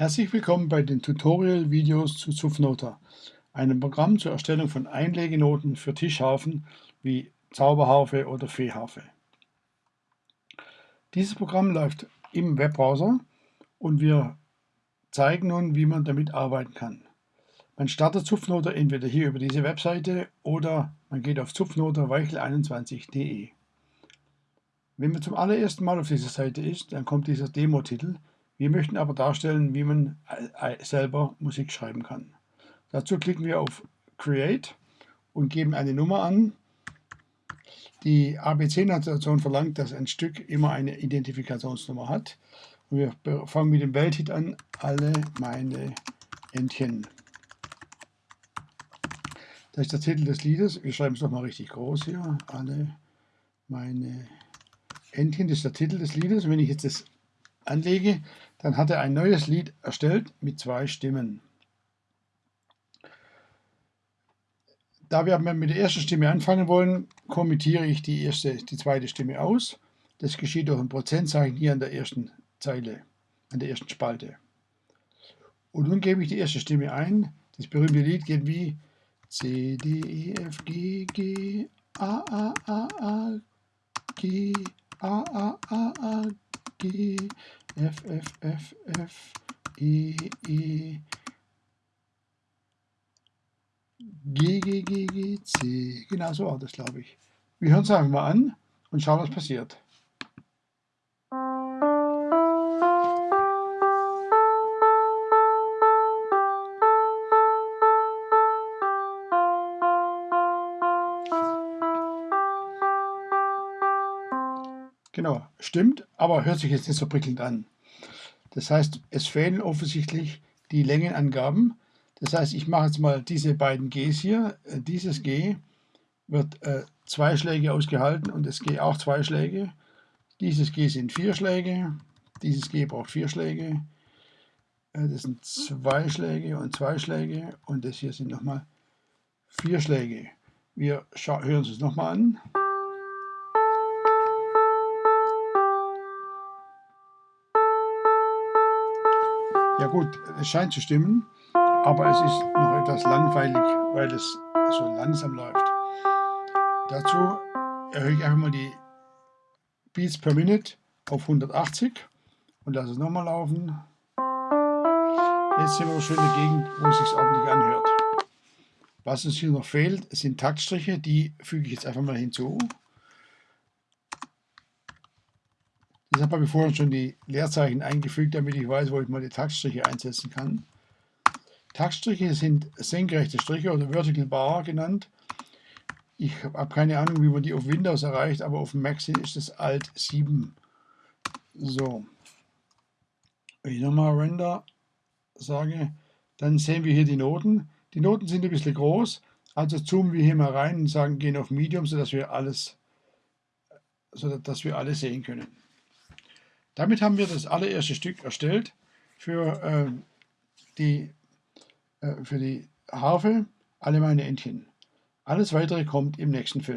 Herzlich willkommen bei den Tutorial-Videos zu Zupfnota, einem Programm zur Erstellung von Einlegenoten für Tischharfen wie Zauberharfe oder Feenharfe. Dieses Programm läuft im Webbrowser und wir zeigen nun, wie man damit arbeiten kann. Man startet Zupfnoter entweder hier über diese Webseite oder man geht auf zupfnoterweichel21.de. Wenn man zum allerersten Mal auf dieser Seite ist, dann kommt dieser Demo-Titel. Wir möchten aber darstellen, wie man äh, äh, selber Musik schreiben kann. Dazu klicken wir auf Create und geben eine Nummer an. Die ABC-Notation verlangt, dass ein Stück immer eine Identifikationsnummer hat. Und wir fangen mit dem Welthit an, alle meine Entchen. Das ist der Titel des Liedes. Wir schreiben es nochmal richtig groß hier. Alle meine Entchen, das ist der Titel des Liedes. Und wenn ich jetzt das anlege, dann hat er ein neues Lied erstellt mit zwei Stimmen. Da wir mit der ersten Stimme anfangen wollen, kommentiere ich die, erste, die zweite Stimme aus. Das geschieht durch ein Prozentzeichen hier an der ersten Zeile, an der ersten Spalte. Und nun gebe ich die erste Stimme ein. Das berühmte Lied geht wie C, D, E, F, G, G, A, A, A, A, G, A, A, A, A, G, F, F, F, F, E, E, G, G, G, G, C. Genau so war das, glaube ich. Wir hören es einfach mal an und schauen, was passiert. Genau, stimmt, aber hört sich jetzt nicht so prickelnd an. Das heißt, es fehlen offensichtlich die Längenangaben. Das heißt, ich mache jetzt mal diese beiden Gs hier. Äh, dieses G wird äh, zwei Schläge ausgehalten und das G auch zwei Schläge. Dieses G sind vier Schläge. Dieses G braucht vier Schläge. Äh, das sind zwei Schläge und zwei Schläge. Und das hier sind nochmal vier Schläge. Wir hören uns das nochmal an. Ja gut, es scheint zu stimmen, aber es ist noch etwas langweilig, weil es so langsam läuft. Dazu erhöhe ich einfach mal die Beats per Minute auf 180 und lasse es nochmal laufen. Jetzt sind wir schon in der Gegend, wo es sich ordentlich anhört. Was uns hier noch fehlt, sind Taktstriche, die füge ich jetzt einfach mal hinzu. Deshalb habe ich vorhin schon die Leerzeichen eingefügt, damit ich weiß, wo ich mal die Taktstriche einsetzen kann. Taktstriche sind senkrechte Striche oder Vertical Bar genannt. Ich habe keine Ahnung, wie man die auf Windows erreicht, aber auf Mac ist das Alt 7. So. Wenn ich nochmal Render sage, dann sehen wir hier die Noten. Die Noten sind ein bisschen groß, also zoomen wir hier mal rein und sagen, gehen auf Medium, sodass wir alles, sodass wir alles sehen können. Damit haben wir das allererste Stück erstellt für, äh, die, äh, für die Harfe, alle meine Entchen. Alles weitere kommt im nächsten Film.